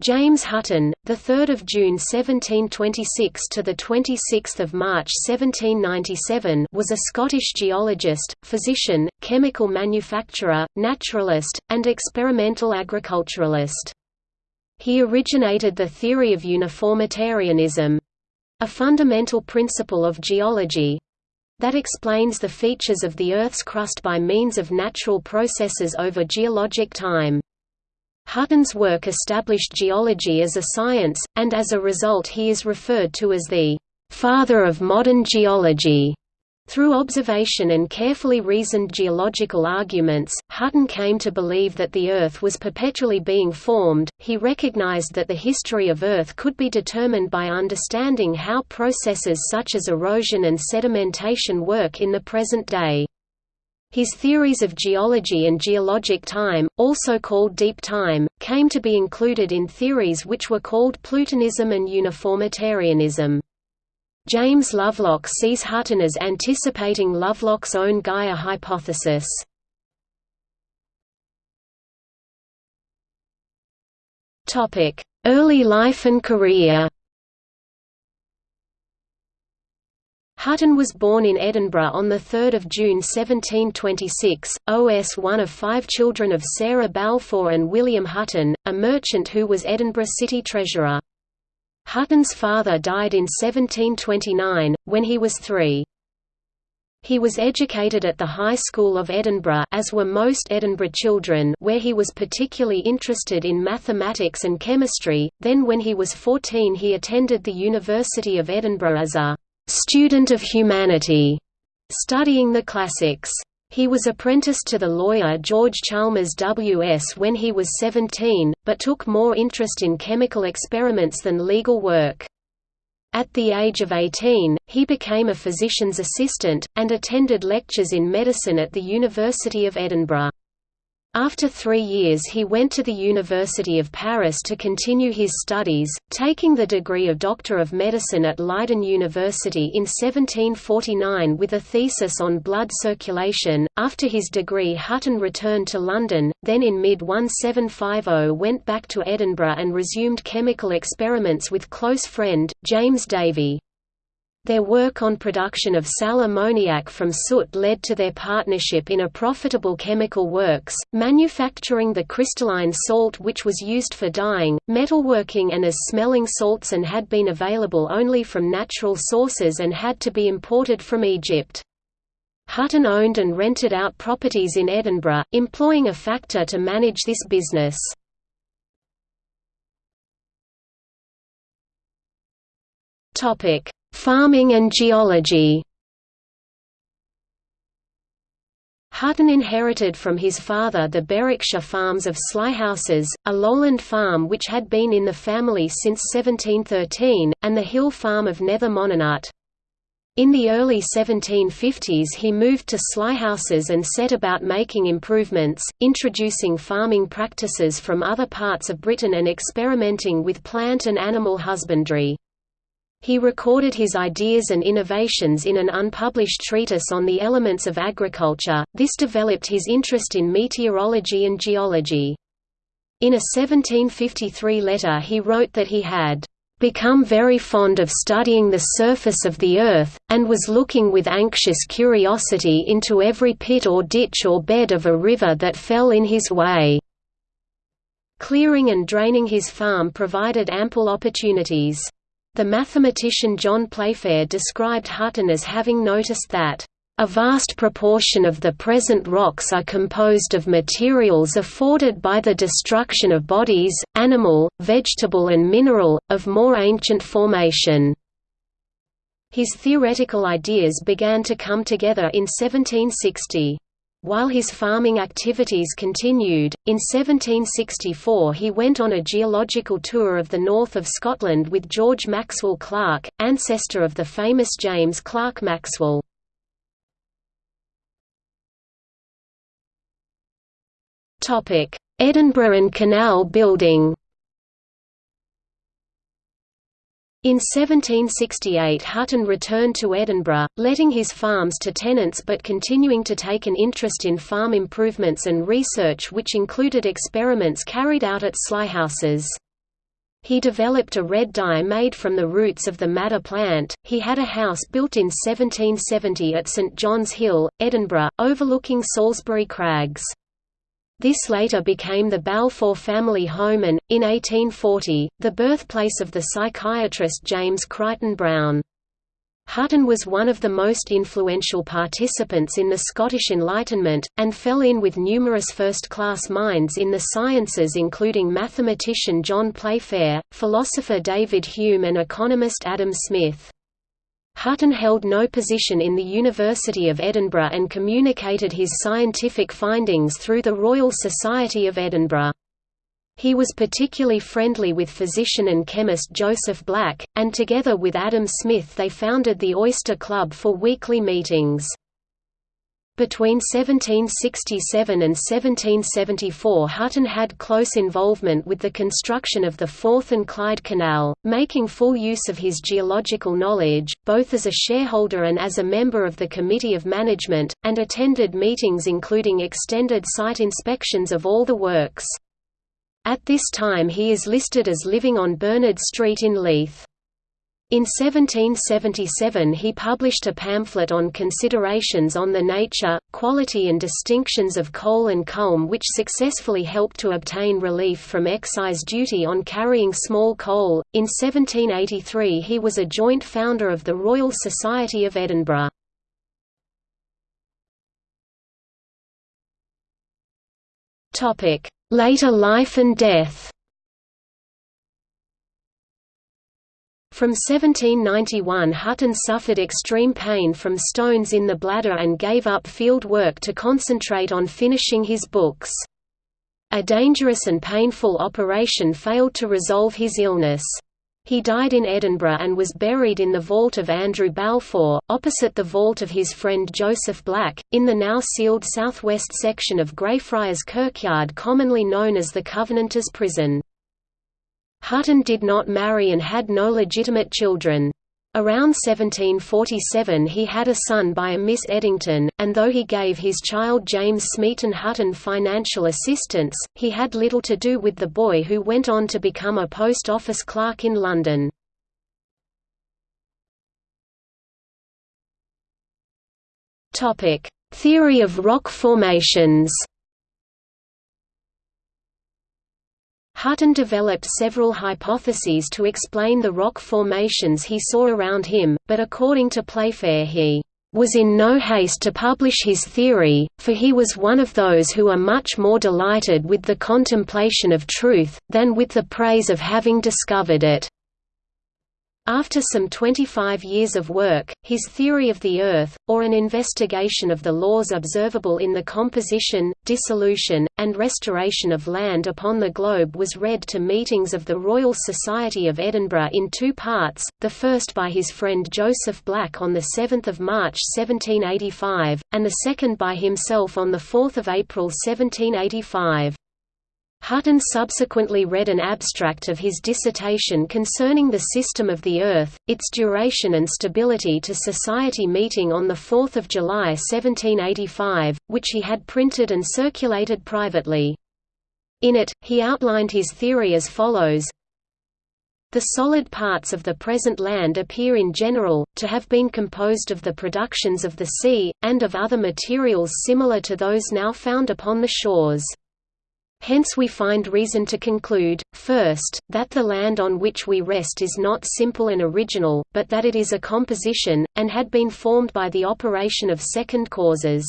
James Hutton, the 3rd of June 1726 to the 26th of March 1797, was a Scottish geologist, physician, chemical manufacturer, naturalist, and experimental agriculturalist. He originated the theory of uniformitarianism, a fundamental principle of geology that explains the features of the Earth's crust by means of natural processes over geologic time. Hutton's work established geology as a science, and as a result he is referred to as the «father of modern geology». Through observation and carefully reasoned geological arguments, Hutton came to believe that the Earth was perpetually being formed. He recognized that the history of Earth could be determined by understanding how processes such as erosion and sedimentation work in the present day. His theories of geology and geologic time, also called deep time, came to be included in theories which were called Plutonism and uniformitarianism. James Lovelock sees Hutton as anticipating Lovelock's own Gaia hypothesis. Early life and career Hutton was born in Edinburgh on 3 June 1726, OS one of five children of Sarah Balfour and William Hutton, a merchant who was Edinburgh city treasurer. Hutton's father died in 1729, when he was three. He was educated at the High School of Edinburgh as were most Edinburgh children where he was particularly interested in mathematics and chemistry, then when he was 14 he attended the University of Edinburgh as a student of humanity, studying the classics. He was apprenticed to the lawyer George Chalmers W.S. when he was 17, but took more interest in chemical experiments than legal work. At the age of 18, he became a physician's assistant, and attended lectures in medicine at the University of Edinburgh. After three years he went to the University of Paris to continue his studies, taking the degree of Doctor of Medicine at Leiden University in 1749 with a thesis on blood circulation. After his degree Hutton returned to London, then in mid-1750 went back to Edinburgh and resumed chemical experiments with close friend, James Davie. Their work on production of sal ammoniac from soot led to their partnership in a profitable chemical works, manufacturing the crystalline salt which was used for dyeing, metalworking and as smelling salts and had been available only from natural sources and had to be imported from Egypt. Hutton owned and rented out properties in Edinburgh, employing a factor to manage this business. Topic Farming and geology Hutton inherited from his father the Berwickshire farms of Slighhouses, a lowland farm which had been in the family since 1713, and the hill farm of Nether Monynut. In the early 1750s he moved to Slighhouses and set about making improvements, introducing farming practices from other parts of Britain and experimenting with plant and animal husbandry. He recorded his ideas and innovations in an unpublished treatise on the elements of agriculture. This developed his interest in meteorology and geology. In a 1753 letter he wrote that he had become very fond of studying the surface of the earth, and was looking with anxious curiosity into every pit or ditch or bed of a river that fell in his way. Clearing and draining his farm provided ample opportunities. The mathematician John Playfair described Hutton as having noticed that a vast proportion of the present rocks are composed of materials afforded by the destruction of bodies, animal, vegetable and mineral, of more ancient formation. His theoretical ideas began to come together in 1760. While his farming activities continued, in 1764 he went on a geological tour of the north of Scotland with George Maxwell Clerk, ancestor of the famous James Clerk Maxwell. Edinburgh and Canal building In 1768 Hutton returned to Edinburgh, letting his farms to tenants but continuing to take an interest in farm improvements and research which included experiments carried out at Slighhouses. He developed a red dye made from the roots of the madder plant. He had a house built in 1770 at St John's Hill, Edinburgh, overlooking Salisbury Crags. This later became the Balfour family home and, in 1840, the birthplace of the psychiatrist James Crichton Browne. Hutton was one of the most influential participants in the Scottish Enlightenment, and fell in with numerous first-class minds in the sciences including mathematician John Playfair, philosopher David Hume and economist Adam Smith. Hutton held no position in the University of Edinburgh and communicated his scientific findings through the Royal Society of Edinburgh. He was particularly friendly with physician and chemist Joseph Black, and together with Adam Smith they founded the Oyster Club for weekly meetings. Between 1767 and 1774 Hutton had close involvement with the construction of the Forth and Clyde Canal, making full use of his geological knowledge, both as a shareholder and as a member of the Committee of Management, and attended meetings including extended site inspections of all the works. At this time he is listed as living on Bernard Street in Leith. In 1777 he published a pamphlet on considerations on the nature, quality and distinctions of coal and culm which successfully helped to obtain relief from excise duty on carrying small coal. In 1783 he was a joint founder of the Royal Society of Edinburgh. Later life and death From 1791 Hutton suffered extreme pain from stones in the bladder and gave up field work to concentrate on finishing his books. A dangerous and painful operation failed to resolve his illness. He died in Edinburgh and was buried in the vault of Andrew Balfour, opposite the vault of his friend Joseph Black, in the now sealed southwest section of Greyfriars Kirkyard commonly known as the Covenanters Prison. Hutton did not marry and had no legitimate children. Around 1747 he had a son by a Miss Edington, and though he gave his child James Smeaton Hutton financial assistance, he had little to do with the boy who went on to become a post office clerk in London. Theory of rock formations Hutton developed several hypotheses to explain the rock formations he saw around him, but according to Playfair he was in no haste to publish his theory, for he was one of those who are much more delighted with the contemplation of truth, than with the praise of having discovered it. After some 25 years of work, his theory of the Earth, or an investigation of the laws observable in the composition, dissolution, and restoration of land upon the globe was read to meetings of the Royal Society of Edinburgh in two parts, the first by his friend Joseph Black on 7 March 1785, and the second by himself on 4 April 1785. Hutton subsequently read an abstract of his dissertation concerning the system of the Earth, its duration and stability to Society meeting on 4 July 1785, which he had printed and circulated privately. In it, he outlined his theory as follows the solid parts of the present land appear in general, to have been composed of the productions of the sea, and of other materials similar to those now found upon the shores. Hence we find reason to conclude, first, that the land on which we rest is not simple and original, but that it is a composition, and had been formed by the operation of second causes.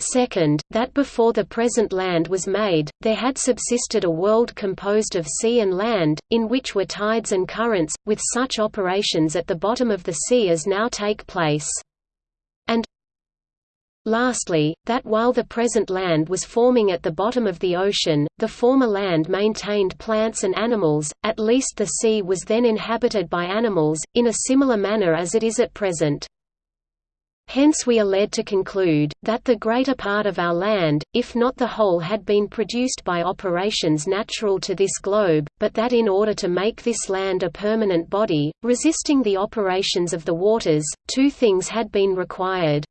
Second, that before the present land was made, there had subsisted a world composed of sea and land, in which were tides and currents, with such operations at the bottom of the sea as now take place. Lastly, that while the present land was forming at the bottom of the ocean, the former land maintained plants and animals, at least the sea was then inhabited by animals, in a similar manner as it is at present. Hence we are led to conclude, that the greater part of our land, if not the whole had been produced by operations natural to this globe, but that in order to make this land a permanent body, resisting the operations of the waters, two things had been required.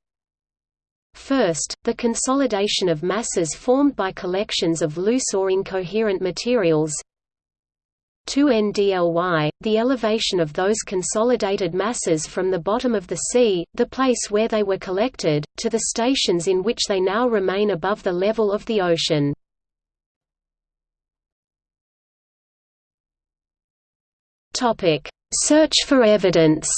First, the consolidation of masses formed by collections of loose or incoherent materials. 2ndly, the elevation of those consolidated masses from the bottom of the sea, the place where they were collected, to the stations in which they now remain above the level of the ocean. Search for evidence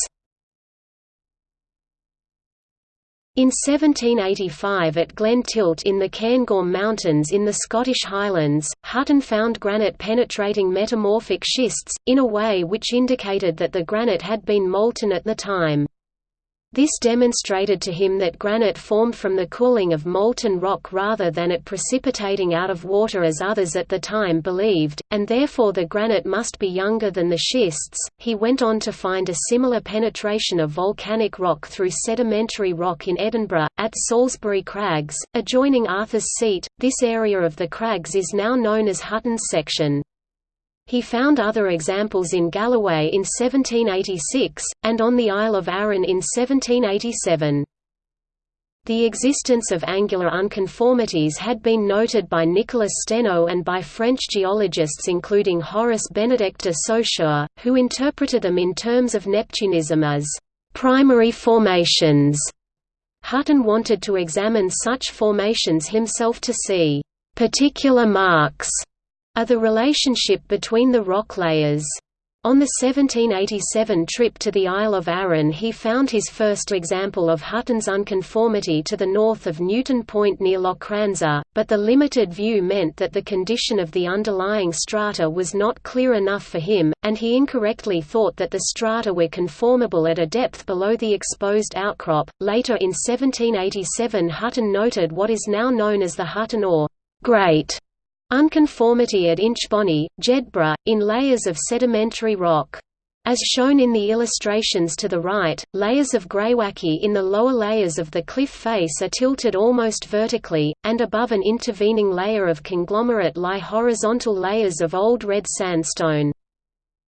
In 1785 at Glen Tilt in the Cairngorm Mountains in the Scottish Highlands, Hutton found granite-penetrating metamorphic schists, in a way which indicated that the granite had been molten at the time. This demonstrated to him that granite formed from the cooling of molten rock rather than it precipitating out of water as others at the time believed, and therefore the granite must be younger than the schists. He went on to find a similar penetration of volcanic rock through sedimentary rock in Edinburgh, at Salisbury Crags, adjoining Arthur's Seat. This area of the crags is now known as Hutton's section. He found other examples in Galloway in 1786, and on the Isle of Arran in 1787. The existence of angular unconformities had been noted by Nicolas Steno and by French geologists including Horace Benedict de Saussure, who interpreted them in terms of Neptunism as primary formations. Hutton wanted to examine such formations himself to see particular marks are the relationship between the rock layers. On the 1787 trip to the Isle of Arran he found his first example of Hutton's unconformity to the north of Newton Point near Lochranza, but the limited view meant that the condition of the underlying strata was not clear enough for him, and he incorrectly thought that the strata were conformable at a depth below the exposed outcrop. Later in 1787 Hutton noted what is now known as the Hutton or Great Unconformity at Inchbonny, Jedburgh, in layers of sedimentary rock. As shown in the illustrations to the right, layers of greywacke in the lower layers of the cliff face are tilted almost vertically, and above an intervening layer of conglomerate lie horizontal layers of old red sandstone.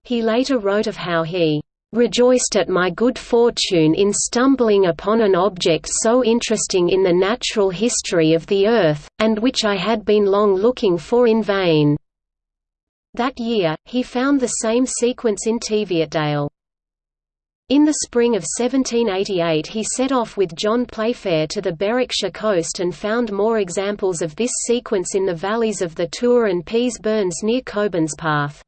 He later wrote of how he rejoiced at my good fortune in stumbling upon an object so interesting in the natural history of the earth, and which I had been long looking for in vain." That year, he found the same sequence in Teviotdale. In the spring of 1788 he set off with John Playfair to the Berwickshire coast and found more examples of this sequence in the valleys of the Tour and Pease Burns near Cockburnspath.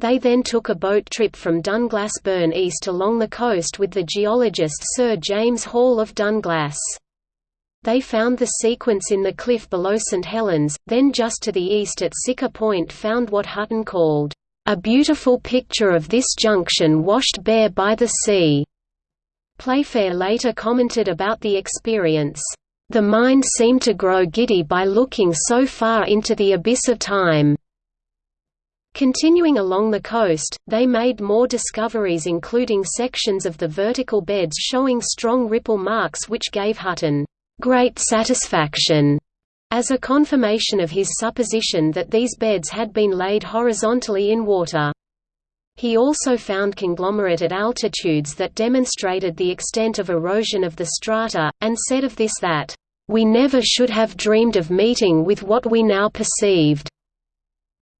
They then took a boat trip from Dunglass Burn east along the coast with the geologist Sir James Hall of Dunglass. They found the sequence in the cliff below St Helens, then just to the east at Siccar Point found what Hutton called, "...a beautiful picture of this junction washed bare by the sea." Playfair later commented about the experience, "...the mind seemed to grow giddy by looking so far into the abyss of time." Continuing along the coast, they made more discoveries including sections of the vertical beds showing strong ripple marks which gave Hutton great satisfaction as a confirmation of his supposition that these beds had been laid horizontally in water. He also found conglomerate at altitudes that demonstrated the extent of erosion of the strata, and said of this that, "...we never should have dreamed of meeting with what we now perceived."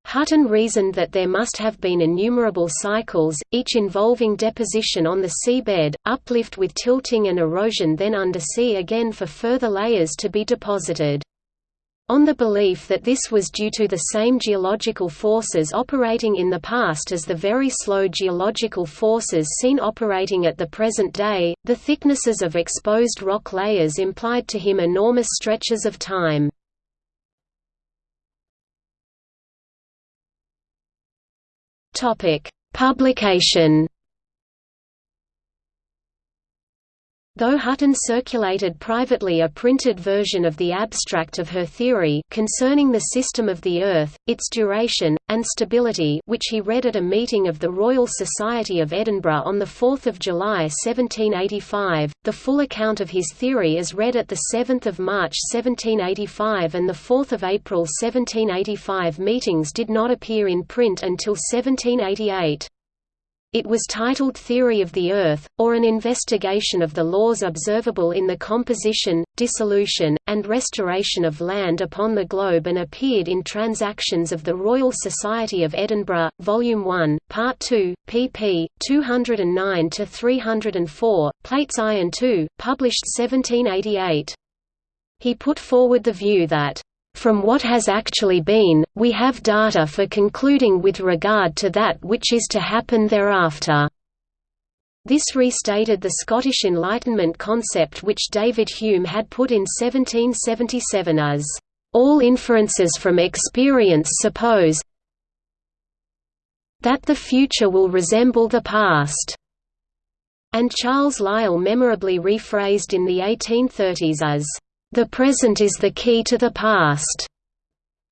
Hutton reasoned that there must have been innumerable cycles, each involving deposition on the seabed, uplift with tilting and erosion then undersea again for further layers to be deposited. On the belief that this was due to the same geological forces operating in the past as the very slow geological forces seen operating at the present day, the thicknesses of exposed rock layers implied to him enormous stretches of time. Topic: Publication Though Hutton circulated privately a printed version of the abstract of her theory concerning the system of the Earth, its duration, and stability which he read at a meeting of the Royal Society of Edinburgh on 4 July 1785, the full account of his theory as read at 7 March 1785 and 4 April 1785 meetings did not appear in print until 1788. It was titled Theory of the Earth, or an investigation of the laws observable in the composition, dissolution, and restoration of land upon the globe and appeared in Transactions of the Royal Society of Edinburgh, Volume 1, Part 2, pp. 209–304, Plates I and II, published 1788. He put forward the view that from what has actually been, we have data for concluding with regard to that which is to happen thereafter. This restated the Scottish Enlightenment concept which David Hume had put in 1777 as, "...all inferences from experience suppose that the future will resemble the past." And Charles Lyell memorably rephrased in the 1830s as, the present is the key to the past.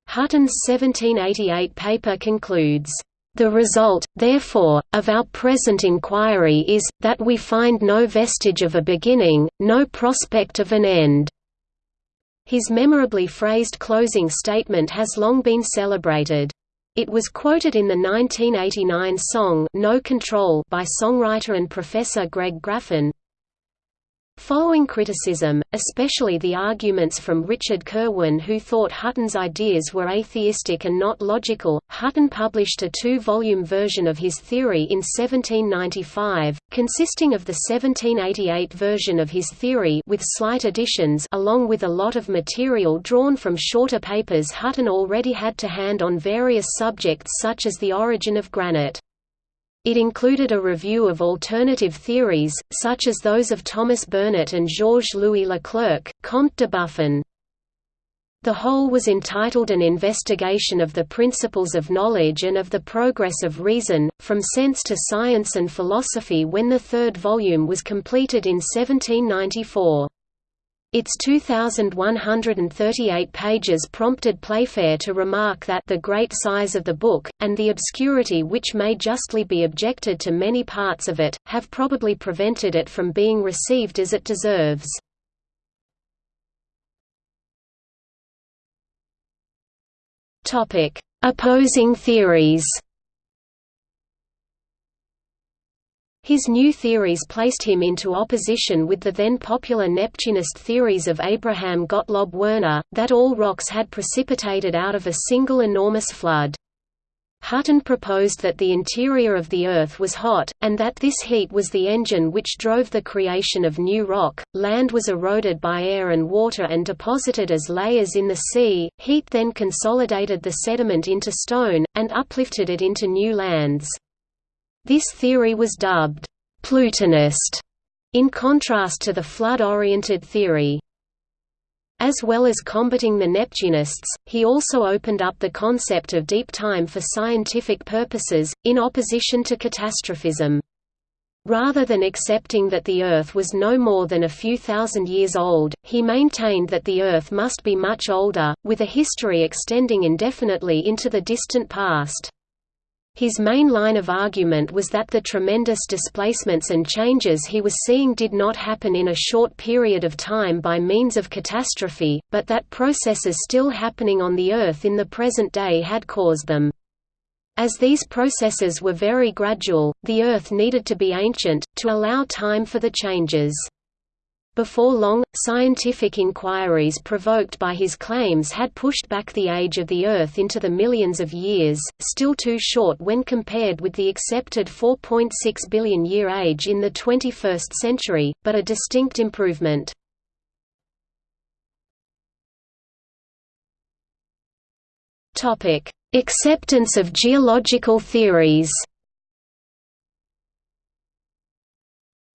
Hutton's 1788 paper concludes, the result, therefore, of our present inquiry is, that we find no vestige of a beginning, no prospect of an end." His memorably phrased closing statement has long been celebrated. It was quoted in the 1989 song No Control by songwriter and professor Greg Graffin, Following criticism, especially the arguments from Richard Kirwan who thought Hutton's ideas were atheistic and not logical, Hutton published a two-volume version of his theory in 1795, consisting of the 1788 version of his theory with slight additions along with a lot of material drawn from shorter papers Hutton already had to hand on various subjects such as the origin of granite. It included a review of alternative theories, such as those of Thomas Burnet and Georges-Louis Leclerc, Comte de Buffon. The whole was entitled An Investigation of the Principles of Knowledge and of the Progress of Reason, From Sense to Science and Philosophy when the third volume was completed in 1794. Its 2,138 pages prompted Playfair to remark that the great size of the book, and the obscurity which may justly be objected to many parts of it, have probably prevented it from being received as it deserves. Opposing theories His new theories placed him into opposition with the then popular Neptunist theories of Abraham Gottlob Werner, that all rocks had precipitated out of a single enormous flood. Hutton proposed that the interior of the Earth was hot, and that this heat was the engine which drove the creation of new rock. Land was eroded by air and water and deposited as layers in the sea, heat then consolidated the sediment into stone, and uplifted it into new lands. This theory was dubbed Plutonist, in contrast to the flood-oriented theory. As well as combating the Neptunists, he also opened up the concept of deep time for scientific purposes, in opposition to catastrophism. Rather than accepting that the Earth was no more than a few thousand years old, he maintained that the Earth must be much older, with a history extending indefinitely into the distant past. His main line of argument was that the tremendous displacements and changes he was seeing did not happen in a short period of time by means of catastrophe, but that processes still happening on the Earth in the present day had caused them. As these processes were very gradual, the Earth needed to be ancient, to allow time for the changes. Before long, scientific inquiries provoked by his claims had pushed back the age of the Earth into the millions of years, still too short when compared with the accepted 4.6 billion year age in the 21st century, but a distinct improvement. Acceptance of geological theories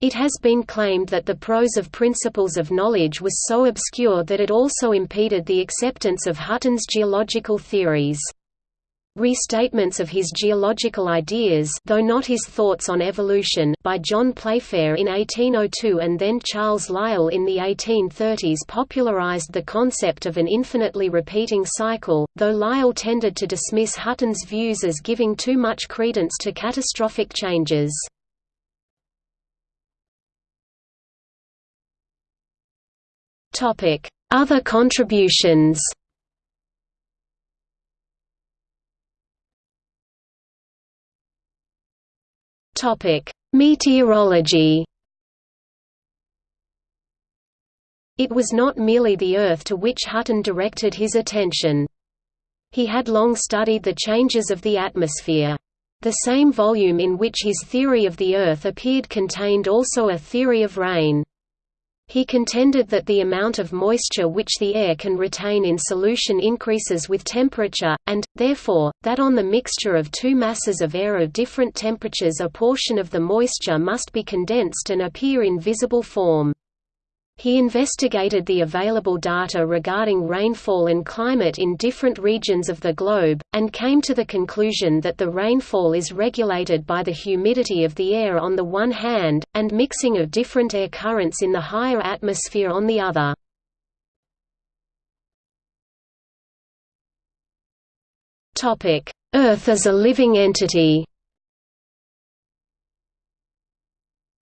It has been claimed that the prose of Principles of Knowledge was so obscure that it also impeded the acceptance of Hutton's geological theories. Restatements of his geological ideas though not his thoughts on evolution by John Playfair in 1802 and then Charles Lyell in the 1830s popularized the concept of an infinitely repeating cycle, though Lyell tended to dismiss Hutton's views as giving too much credence to catastrophic changes. Other contributions Topic: Meteorology It was not merely the Earth to which Hutton directed his attention. He had long studied the changes of the atmosphere. The same volume in which his theory of the Earth appeared contained also a theory of rain. He contended that the amount of moisture which the air can retain in solution increases with temperature, and, therefore, that on the mixture of two masses of air of different temperatures a portion of the moisture must be condensed and appear in visible form. He investigated the available data regarding rainfall and climate in different regions of the globe, and came to the conclusion that the rainfall is regulated by the humidity of the air on the one hand, and mixing of different air currents in the higher atmosphere on the other. Earth as a living entity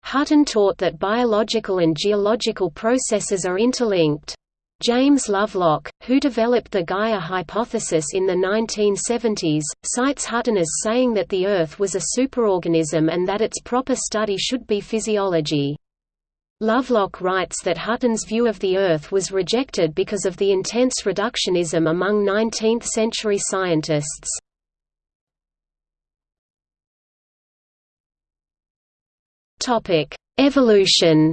Hutton taught that biological and geological processes are interlinked. James Lovelock, who developed the Gaia hypothesis in the 1970s, cites Hutton as saying that the Earth was a superorganism and that its proper study should be physiology. Lovelock writes that Hutton's view of the Earth was rejected because of the intense reductionism among 19th-century scientists. Topic: Evolution.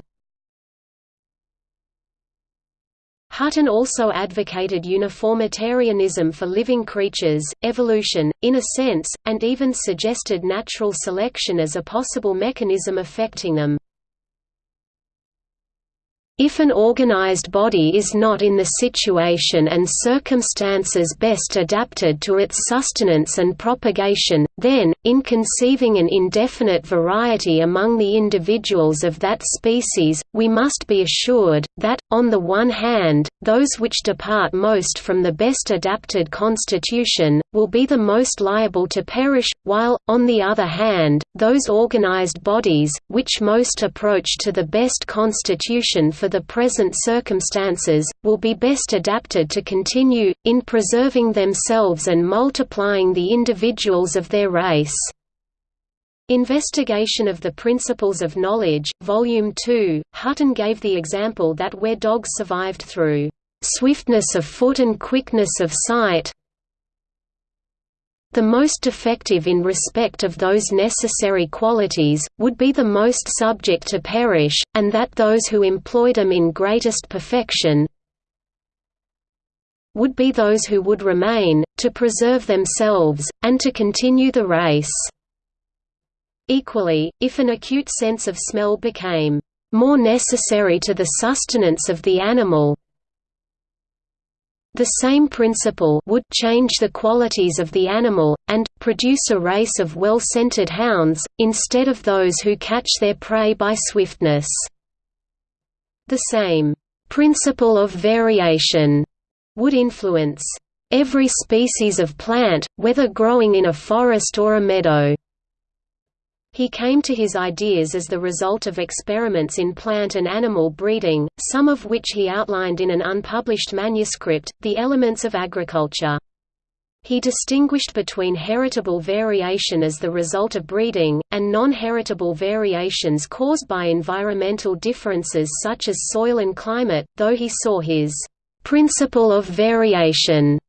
Hutton also advocated uniformitarianism for living creatures, evolution, in a sense, and even suggested natural selection as a possible mechanism affecting them. If an organized body is not in the situation and circumstances best adapted to its sustenance and propagation, then, in conceiving an indefinite variety among the individuals of that species, we must be assured, that, on the one hand, those which depart most from the best adapted constitution, will be the most liable to perish, while, on the other hand, those organized bodies, which most approach to the best constitution for the present circumstances, will be best adapted to continue, in preserving themselves and multiplying the individuals of their race. Investigation of the Principles of Knowledge, Volume 2, Hutton gave the example that where dogs survived through "...swiftness of foot and quickness of sight the most defective in respect of those necessary qualities, would be the most subject to perish, and that those who employed them in greatest perfection would be those who would remain, to preserve themselves, and to continue the race." Equally, if an acute sense of smell became more necessary to the sustenance of the animal, the same principle would change the qualities of the animal, and, produce a race of well-scented hounds, instead of those who catch their prey by swiftness. The same principle of variation would influence every species of plant, whether growing in a forest or a meadow. He came to his ideas as the result of experiments in plant and animal breeding, some of which he outlined in an unpublished manuscript, The Elements of Agriculture. He distinguished between heritable variation as the result of breeding, and non-heritable variations caused by environmental differences such as soil and climate, though he saw his principle of variation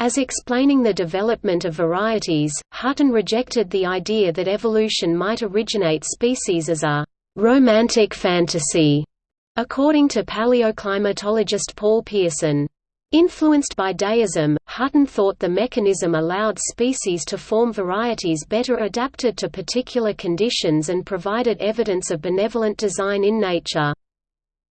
as explaining the development of varieties, Hutton rejected the idea that evolution might originate species as a «romantic fantasy», according to paleoclimatologist Paul Pearson. Influenced by deism, Hutton thought the mechanism allowed species to form varieties better adapted to particular conditions and provided evidence of benevolent design in nature.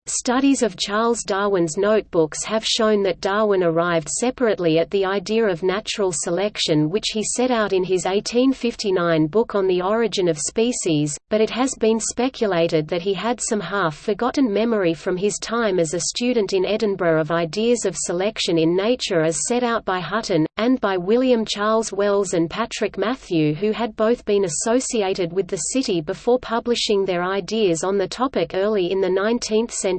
Studies of Charles Darwin's notebooks have shown that Darwin arrived separately at the idea of natural selection which he set out in his 1859 book On the Origin of Species, but it has been speculated that he had some half-forgotten memory from his time as a student in Edinburgh of ideas of selection in nature as set out by Hutton, and by William Charles Wells and Patrick Matthew who had both been associated with the city before publishing their ideas on the topic early in the 19th century.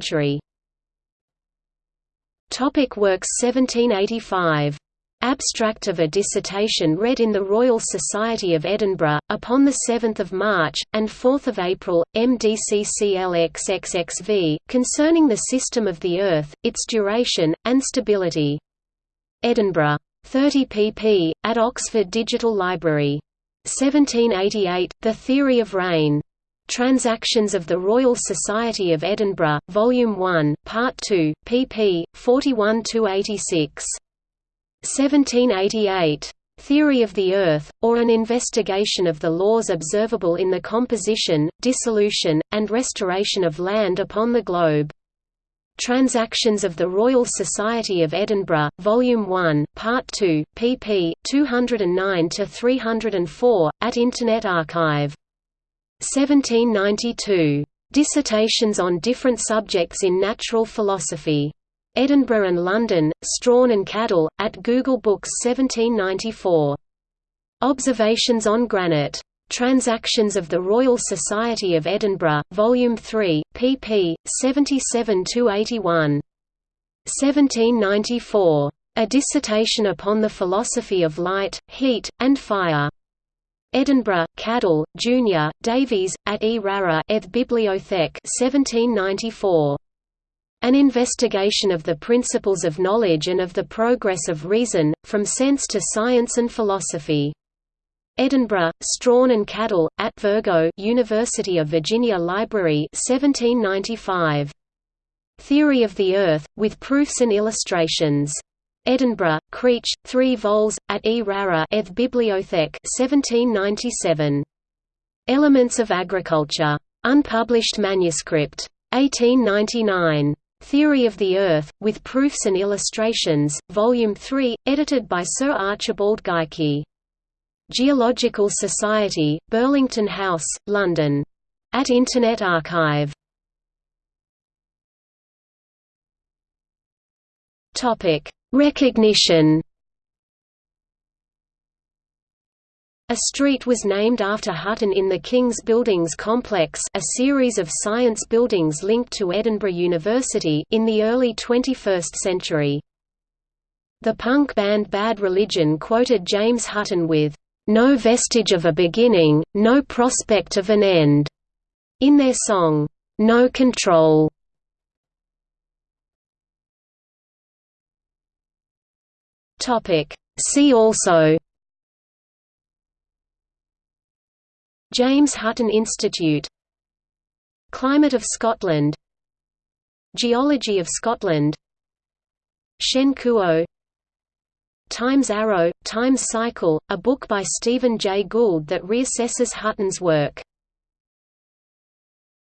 Topic works 1785 Abstract of a dissertation read in the Royal Society of Edinburgh, upon 7 March, and 4 April, MDCCLXXXV, concerning the system of the Earth, its duration, and stability. Edinburgh. 30 pp. at Oxford Digital Library. 1788, The Theory of Rain. Transactions of the Royal Society of Edinburgh, Volume 1, Part 2, pp. 41–86. 1788. Theory of the Earth, or an investigation of the laws observable in the composition, dissolution, and restoration of land upon the globe. Transactions of the Royal Society of Edinburgh, Volume 1, Part 2, pp. 209–304, at Internet Archive. 1792. Dissertations on different subjects in natural philosophy. Edinburgh and London, Strahan and Cadell, at Google Books 1794. Observations on Granite. Transactions of the Royal Society of Edinburgh, Volume 3, pp. 77–81. 1794. A dissertation upon the philosophy of light, heat, and fire. Edinburgh, Cadell, Junior, Davies, at E. Rara Eth Bibliothèque 1794. An investigation of the principles of knowledge and of the progress of reason, from sense to science and philosophy. Edinburgh, Strahan and Cadell, at Virgo University of Virginia Library 1795. Theory of the Earth, with proofs and illustrations. Edinburgh, Creech, 3 vols, at E. Rara Eth Bibliothèque 1797. Elements of Agriculture. Unpublished manuscript. 1899. Theory of the Earth, with Proofs and Illustrations, Volume 3, edited by Sir Archibald Geikie. Geological Society, Burlington House, London. At Internet Archive. Recognition A street was named after Hutton in the King's Buildings complex a series of science buildings linked to Edinburgh University in the early 21st century. The punk band Bad Religion quoted James Hutton with, "...no vestige of a beginning, no prospect of an end," in their song, "No Control." See also James Hutton Institute Climate of Scotland Geology of Scotland Shen Kuo Time's Arrow, Time's Cycle, a book by Stephen Jay Gould that reassesses Hutton's work